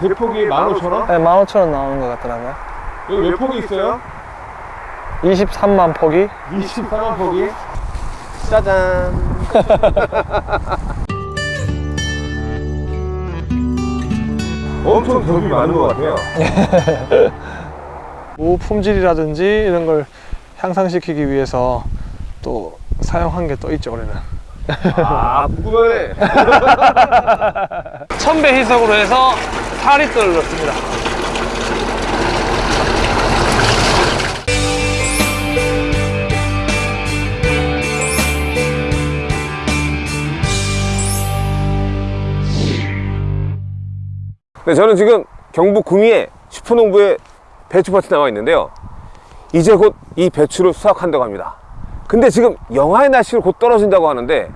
대폭이 15,000원? 네, 15,000원 나오는 것 같더라고요. 여기 몇 폭이 있어요? 23만 폭이 24만 폭이? 짜잔 엄청 겹이 많은 것 같아요 무 품질이라든지 이런 걸 향상시키기 위해서 또 사용한 게 또 있죠 올해는 아 궁금하네 천배 희석으로 해서 4리터를 넣습니다. 네, 저는 지금 경북 구미의 슈퍼농부의 배추밭에 나와 있는데요. 이제 곧 이 배추를 수확한다고 합니다 근데 지금 영하의 날씨가 곧 떨어진다고 하는데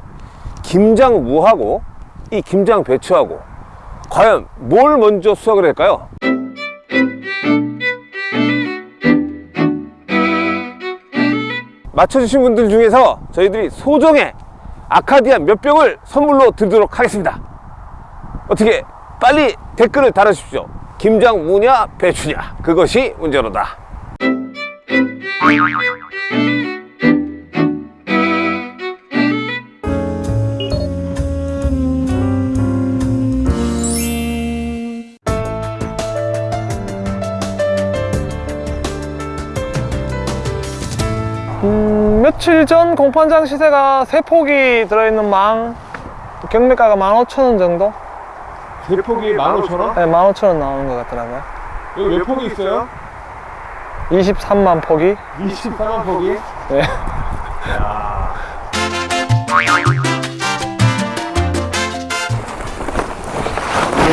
김장 무하고 이 김장 배추하고 과연 뭘 먼저 수확을 할까요? 맞춰주신 분들 중에서 저희들이 소정의 아카디아 몇 병을 선물로 드리도록 하겠습니다. 어떻게 빨리 댓글을 달아주십시오. 김장 무냐 배추냐. 그것이 문제로다 며칠 전 공판장 시세가 세폭이 들어있는 망 경매가가 15,000원 정도? 대폭이 15,000원? 네, 15,000원 나오는 것 같더라고요 여기 몇 폭이 있어요? 23만 폭이 24만 폭이? 네.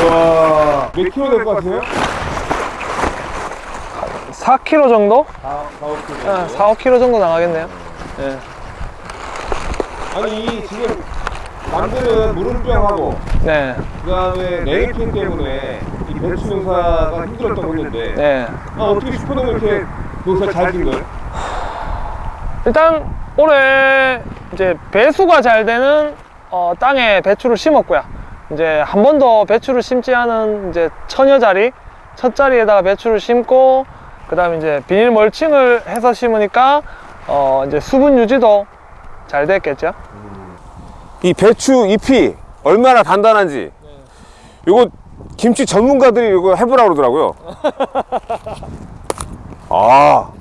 우와 몇 킬로 될 것 같아요? 4kg 정도? 4, 4, 5킬로 네, 4, 5kg 정도 나가겠네요 네. 아니 이 지금 남들은 물음병하고 네. 그 다음에 냉이팬 때문에 이 배추 농사가 힘들었다고 했는데 네. 아, 어떻게 슈퍼농 이렇게 농사 잘된 거예요? 일단 올해 이제 배수가 잘 되는 어, 땅에 배추를 심었고요. 이제 한 번 더 배추를 심지 않은 이제 처녀 자리, 첫 자리에다가 배추를 심고 그다음에 이제 비닐 멀칭을 해서 심으니까 어, 이제 수분 유지도 잘 됐겠죠. 이 배추 잎이 얼마나 단단한지. 이거 김치 전문가들이 이거 해보라 그러더라고요. 아,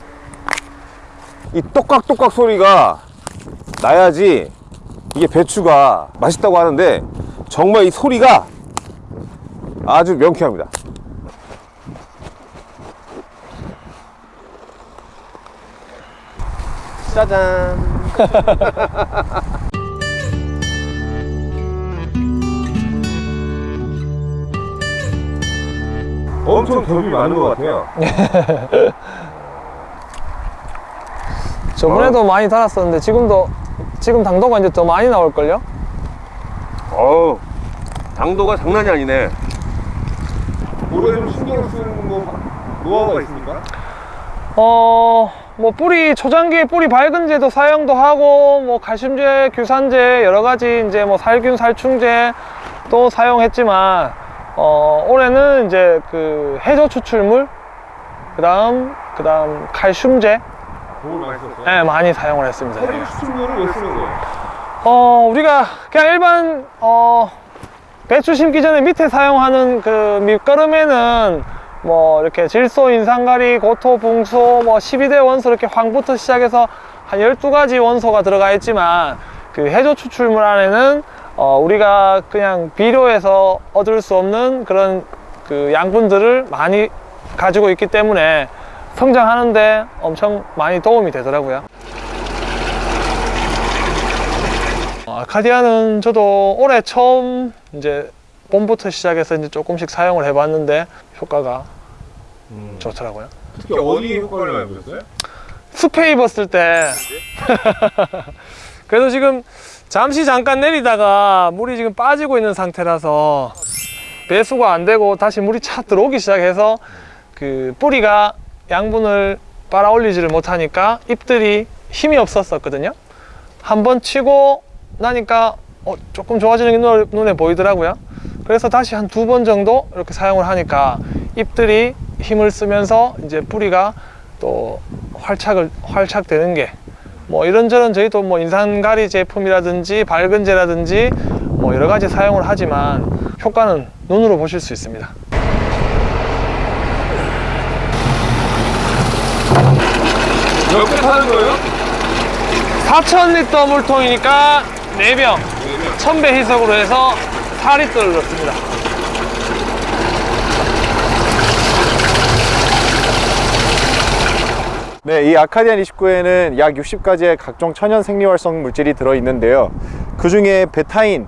이 똑깍똑깍 소리가 나야지 이게 배추가 맛있다고 하는데 정말 이 소리가 아주 명쾌합니다 짜잔 엄청 겹이 많은 것 같아요 저번에도 많이 달았었는데 지금도 지금 당도가 이제 더 많이 나올걸요? 어우 당도가 장난이 아니네 올해 좀 신경 쓴뭐 노하우가 있습니까? 어, 뭐 뿌리 초장기 뿌리 밝은제도 사용도 하고 뭐 칼슘제, 규산제 여러 가지 이제 뭐 살균 살충제 또 사용했지만 어, 올해는 이제 그 해조 추출물 그다음 그다음 칼슘제 많이 썼어요? 네, 많이 사용을 했습니다. 해조 추출물을 왜 쓰는 거예요? 어, 우리가 그냥 일반 어, 배추 심기 전에 밑에 사용하는 그 밑거름에는 뭐 이렇게 질소, 인산가리, 고토, 붕소, 뭐 12대 원소 이렇게 황부터 시작해서 한 12가지 원소가 들어가 있지만 그 해조 추출물 안에는 어, 우리가 그냥 비료에서 얻을 수 없는 그런 그 양분들을 많이 가지고 있기 때문에 성장하는데 엄청 많이 도움이 되더라고요. 어, 아카디아는 저도 올해 처음 이제 봄부터 시작해서 이제 조금씩 사용을 해봤는데 효과가 좋더라고요. 특히 어디에 효과를 많이 보셨어요? 숲에 입었을 때. 그래도 지금 잠시 잠깐 내리다가 물이 지금 빠지고 있는 상태라서 배수가 안 되고 다시 물이 차 들어오기 시작해서 그 뿌리가 양분을 빨아 올리지를 못하니까 잎들이 힘이 없었었거든요. 한 번 치고 나니까 어, 조금 좋아지는 게 눈- 눈에 보이더라고요. 그래서 다시 한 두 번 정도 이렇게 사용을 하니까 잎들이 힘을 쓰면서 이제 뿌리가 또 활착을 활착되는 게 뭐 이런저런 저희도 뭐 인산가리 제품이라든지 밝은제라든지 뭐 여러 가지 사용을 하지만 효과는 눈으로 보실 수 있습니다. 몇개 타는 거예요? 4,000리터 물통이니까 4병 1000배 희석으로 해서 4리터를 넣습니다. 네, 이 아카디안 29에는 약 60가지의 각종 천연 생리활성 물질이 들어있는데요. 그 중에 베타인,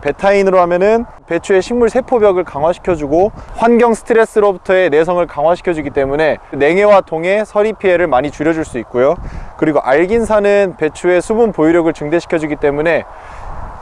베타인으로 하면은 배추의 식물 세포벽을 강화시켜주고 환경 스트레스로부터의 내성을 강화시켜주기 때문에 냉해와 동해, 서리 피해를 많이 줄여줄 수 있고요. 그리고 알긴산은 배추의 수분 보유력을 증대시켜주기 때문에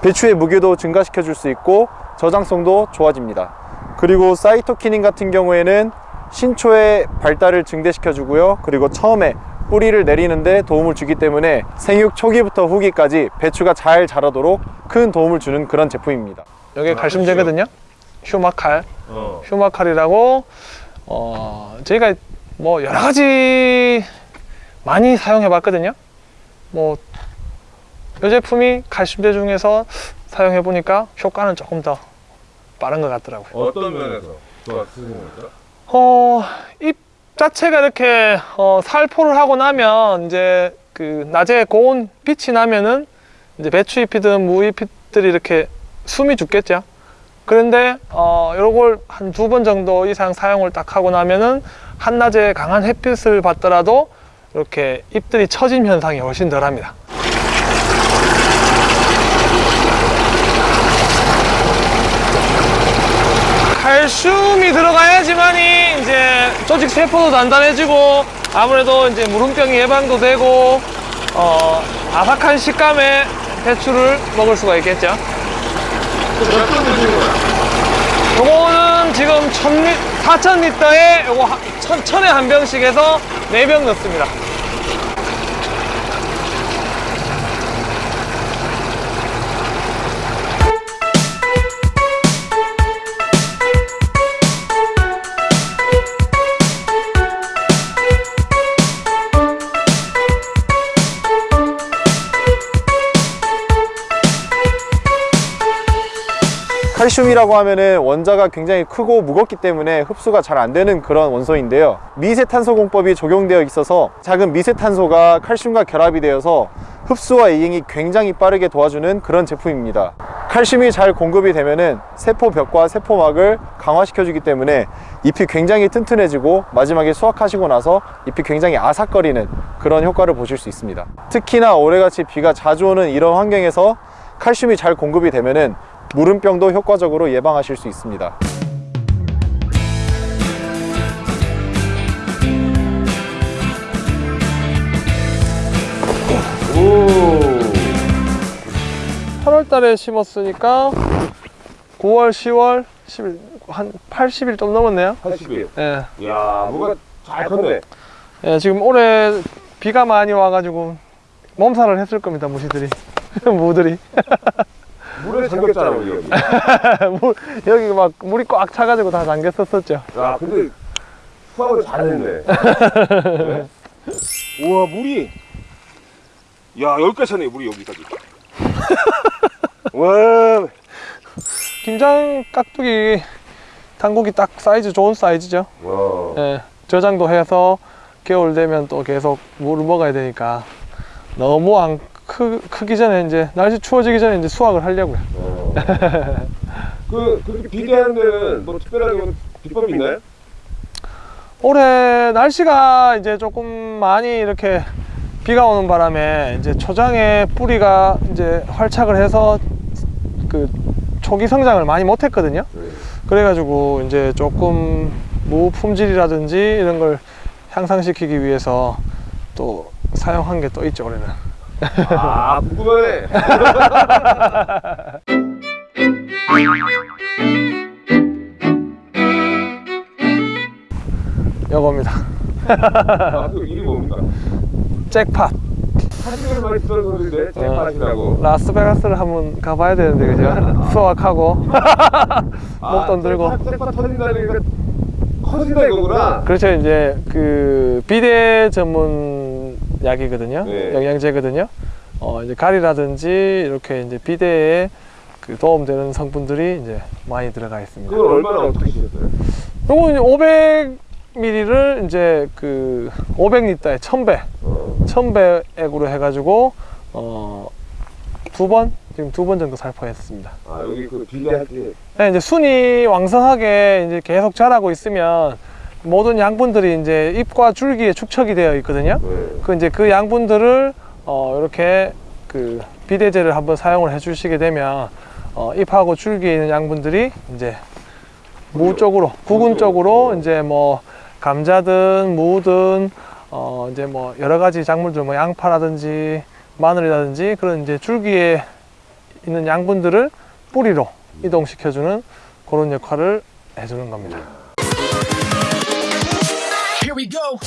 배추의 무게도 증가시켜줄 수 있고 저장성도 좋아집니다. 그리고 사이토키닌 같은 경우에는 신초의 발달을 증대시켜 주고요 그리고 처음에 뿌리를 내리는데 도움을 주기 때문에 생육 초기부터 후기까지 배추가 잘 자라도록 큰 도움을 주는 그런 제품입니다 여기 칼슘제거든요. 휴마칼. 어. 휴마칼이라고 어 저희가 뭐 여러 가지 많이 사용해 봤거든요. 뭐 이 제품이 칼슘제 중에서 사용해 보니까 효과는 조금 더 빠른 것 같더라고요. 어떤 면에서 거죠? 어, 잎 자체가 이렇게 어, 살포를 하고 나면 이제 그 낮에 고온 빛이 나면은 이제 배추잎이든 무잎들이 이렇게 숨이 죽겠죠. 그런데 어, 요걸 한 두 번 정도 이상 사용을 딱 하고 나면은 한낮에 강한 햇빛을 받더라도 이렇게 잎들이 처짐 현상이 훨씬 덜 합니다. 칼슘이 들어가야지만이 조직 세포도 단단해지고 아무래도 이제 무름병 예방도 되고 어, 아삭한 식감의 배추를 먹을 수가 있겠죠. 요거는 지금 1000리, 4000리터에 요거 한- 천, 천에 한 병씩 해서 4병 넣습니다. 칼슘이라고 하면은 원자가 굉장히 크고 무겁기 때문에 흡수가 잘 안 되는 그런 원소인데요. 미세탄소 공법이 적용되어 있어서 작은 미세탄소가 칼슘과 결합이 되어서 흡수와 이행이 굉장히 빠르게 도와주는 그런 제품입니다. 칼슘이 잘 공급이 되면은 세포벽과 세포막을 강화시켜주기 때문에 잎이 굉장히 튼튼해지고 마지막에 수확하시고 나서 잎이 굉장히 아삭거리는 그런 효과를 보실 수 있습니다. 특히나 올해같이 비가 자주 오는 이런 환경에서 칼슘이 잘 공급이 되면은 무름병도 효과적으로 예방하실 수 있습니다. 오. 8월 달에 심었으니까 9월, 10월, 10일, 한 80일 좀 넘었네요. 80일. 예. 이야, 뭐가 잘 컸네. 예, 지금 올해 비가 많이 와가지고 몸살을 했을 겁니다, 무시들이. 무들이. 물에 잠겼잖아, 우리 여기. 물, 여기 막 물이 꽉 차가지고 다 잠겼었었죠. 야, 근데 수확을 잘했네. 네? 우와, 물이. 야, 여기까지 차네, 물이 여기까지. 와, 김장 깍두기 당국이 딱 사이즈 좋은 사이즈죠. 와. 예, 저장도 해서 겨울 되면 또 계속 물을 먹어야 되니까 너무 안 크, 크기 전에 이제 날씨 추워지기 전에 이제 수확을 하려고요. 어. 그, 그렇게 비대하는 데는 뭐 특별하게 뭐 비법이 있나요? 올해 날씨가 이제 조금 많이 이렇게 비가 오는 바람에 이제 초장에 뿌리가 이제 활착을 해서 그 초기 성장을 많이 못했거든요. 그래가지고 이제 조금 무 품질이라든지 이런 걸 향상시키기 위해서 또 사용한 게 또 있죠 올해는. 아, 궁금하네. 요겁니다. 아, 그 이게 뭡니까? 잭팟. 사진을 많이 찍어놓는데 잼맛이라고. 라스베가스를 한번 가봐야 되는데 그죠? 수학하고 목돈 들고 잼맛 터진다니까 커진다 이거구나. 그렇죠 이제 그 비대 전문 약이거든요 네. 영양제거든요 어 이제 가리라든지 이렇게 이제 비대에 그 도움되는 성분들이 이제 많이 들어가 있습니다 그걸 얼마나 어떻게 드셨어요? 요거 이제 500ml를 이제 그 500리터에 1000배 어. 1000배액으로 해가지고 어 두 번 지금 두 번 정도 살포했습니다 아 여기 그 비례할 때 네, 이제 순이 왕성하게 이제 계속 자라고 있으면 모든 양분들이 이제 잎과 줄기에 축적이 되어 있거든요. 네. 그 이제 그 양분들을 어 이렇게 그 비대제를 한번 사용을 해 주시게 되면 어 잎하고 줄기에 있는 양분들이 이제 무 쪽으로 구근 쪽으로 이제 뭐 감자든 무든 어 이제 뭐 여러 가지 작물들 뭐 양파라든지 마늘이라든지 그런 이제 줄기에 있는 양분들을 뿌리로 이동시켜주는 그런 역할을 해주는 겁니다. go.